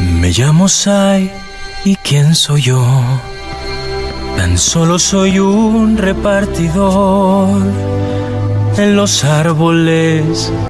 Me llamo Sai y quién soy yo. Tan solo soy un repartidor en los árboles